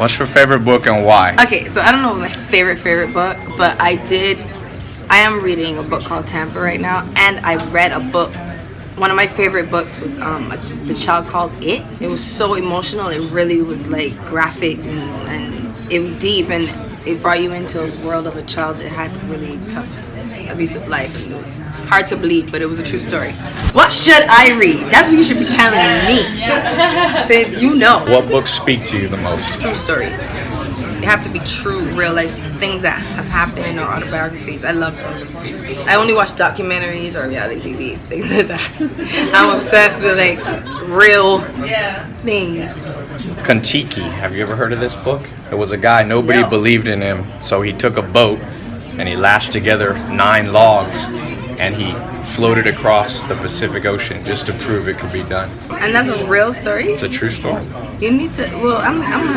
What's your favorite book and why? Okay, so I don't know my favorite favorite book, but I did. I am reading a book called Tampa right now, and I read a book. One of my favorite books was um, The Child Called It. It was so emotional. It really was like graphic and, and it was deep, and it brought you into a world of a child that had really tough, abusive life, and it was hard to believe, but it was a true story. What should I read? That's what you should be telling me, since you know. What books speak to you the most? true stories. They have to be true, real life things that have happened or autobiographies. I love those. I only watch documentaries or reality TVs, things like that. I'm obsessed with like real things. Kon-Tiki. Have you ever heard of this book? It was a guy, nobody No. believed in him, so he took a boat and he lashed together nine logs and he floated across the Pacific Ocean just to prove it could be done. And that's a real story. It's a true story. You need to. Well, I'm. I'm.